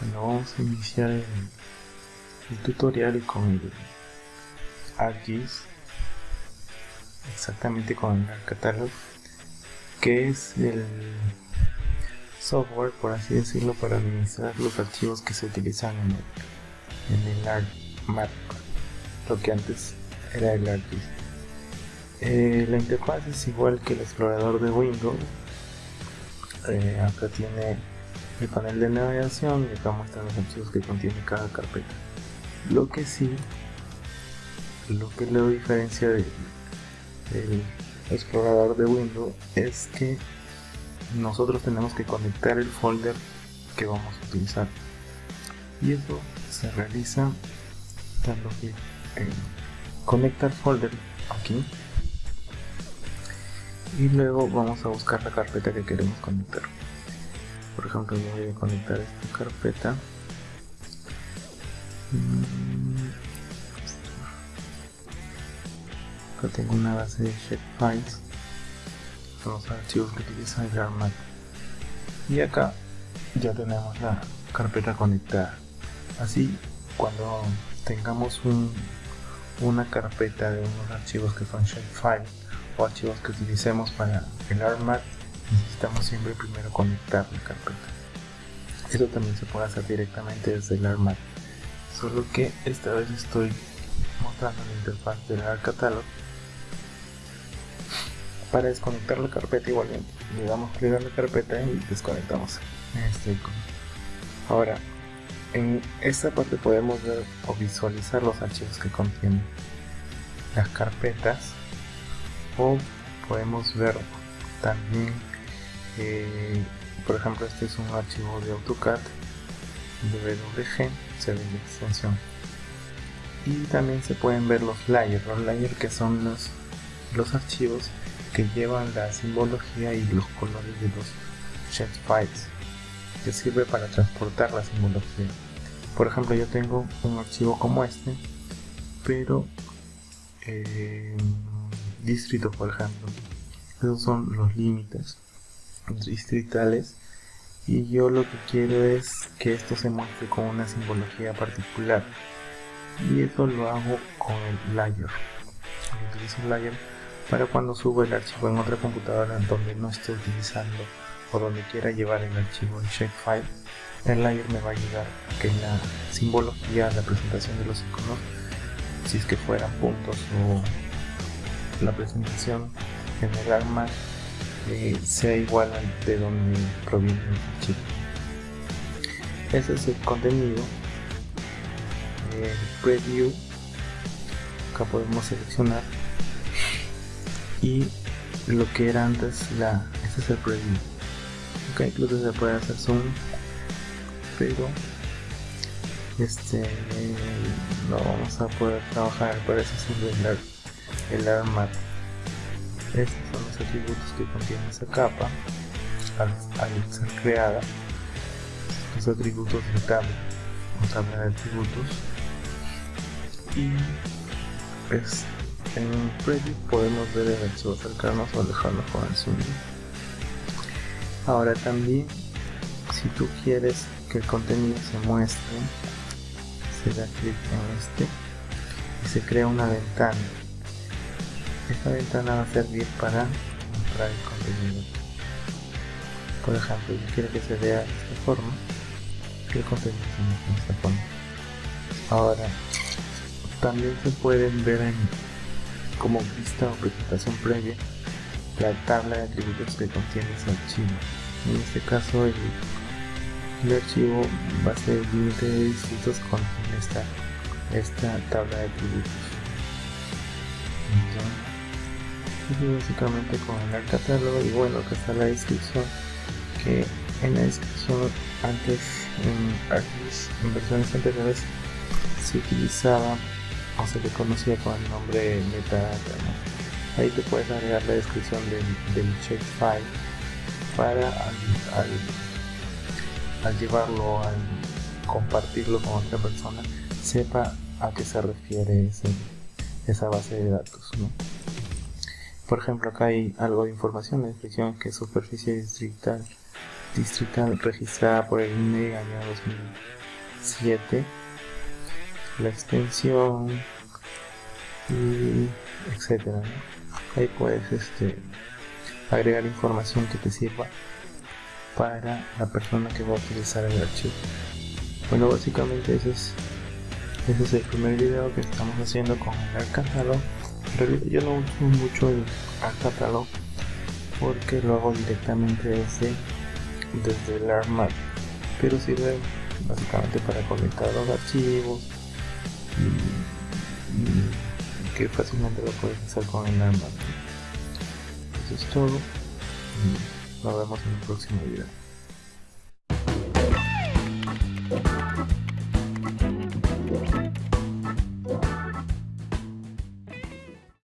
Bueno, vamos a iniciar el, tutorial con el ArcGIS, exactamente con el Catalog, que es el software, por así decirlo, para administrar los archivos que se utilizan en el, en el ArcMap, lo que antes era el ArcGIS. Eh, la interfaz es igual que el explorador de Windows. Eh, acá tiene el panel de navegación y acá muestran los archivos que contiene cada carpeta. Lo que sí, lo que lo diferencia del explorador de Windows es que nosotros tenemos que conectar el folder que vamos a utilizar y eso se realiza dando clic en conectar folder aquí y luego vamos a buscar la carpeta que queremos conectar. Por ejemplo voy a conectar esta carpeta. Mm, acá tengo una base de files. Son los archivos que utiliza el ARMAT y acá ya tenemos la carpeta conectada. Así cuando tengamos una carpeta de unos archivos que son shapefile o archivos que utilicemos para el ARMAT necesitamos siempre primero conectar la carpeta. Eso también se puede hacer directamente desde el ARMAT solo que esta vez estoy mostrando la interfaz del ARCatalog para desconectar la carpeta igualmente le damos clic a la carpeta y desconectamos este icono. Ahora en esta parte podemos ver o visualizar los archivos que contienen las carpetas o podemos ver también eh, por ejemplo este es un archivo de AutoCAD WG se ve la extensión. Y también se pueden ver los layers los layers que son los, los archivos que llevan la simbología y los colores de los files que sirve para transportar la simbología. Por ejemplo yo tengo un archivo como este pero eh, distrito por ejemplo. Esos son los límites distritales. Y yo lo que quiero es que esto se muestre con una simbología particular. Y eso lo hago con el layer. Utilizo el layer para cuando subo el archivo en otra computadora donde no esté utilizando o donde quiera llevar el archivo en shapefile el layer me va a ayudar a que la simbología, la presentación de los iconos si es que fueran puntos o la presentación general más eh, sea igual al de donde proviene el archivo ese es el contenido el preview acá podemos seleccionar y lo que era antes la este es el preview. Ok incluso se puede hacer zoom pero este no vamos a poder trabajar parece siendo el, el armat estos son los atributos que contiene esa capa al, ser creada. Los atributos de tabla o tabla de atributos. Y pues en preview podemos ver el archivo acercarnos o alejarnos con el zoom ahora también si tú quieres que el contenido se muestre se da clic en este y se crea una ventana esta ventana va a servir para mostrar el contenido. Por ejemplo yo quiero que se vea de esta forma que el contenido se muestre de esta forma. Ahora también se pueden ver en como vista o presentación previa la tabla de atributos que contiene ese archivo. En este caso el, archivo va a ser límite de distritos con esta, esta tabla de atributos básicamente con el catálogo y bueno que está la descripción que en la descripción antes en, en versiones anteriores se utilizaba o se le conocía con el nombre metadata ahí te puedes agregar la descripción del, del file para al, llevarlo, al compartirlo con otra persona, sepa a qué se refiere esa base de datos. Por ejemplo acá hay algo de información la descripción que superficie distrital distrital registrada por el INE año 2007 la extensión y etcétera ahí puedes este agregar información que te sirva para la persona que va a utilizar el archivo. Bueno básicamente ese es ese es el primer video que estamos haciendo con el catálogo yo no uso mucho el catálogo porque lo hago directamente desde, desde el ARMAT pero sirve básicamente para conectar los archivos y, que fácilmente lo puedes hacer con el ARMAT eso es todo y nos vemos en el próximo video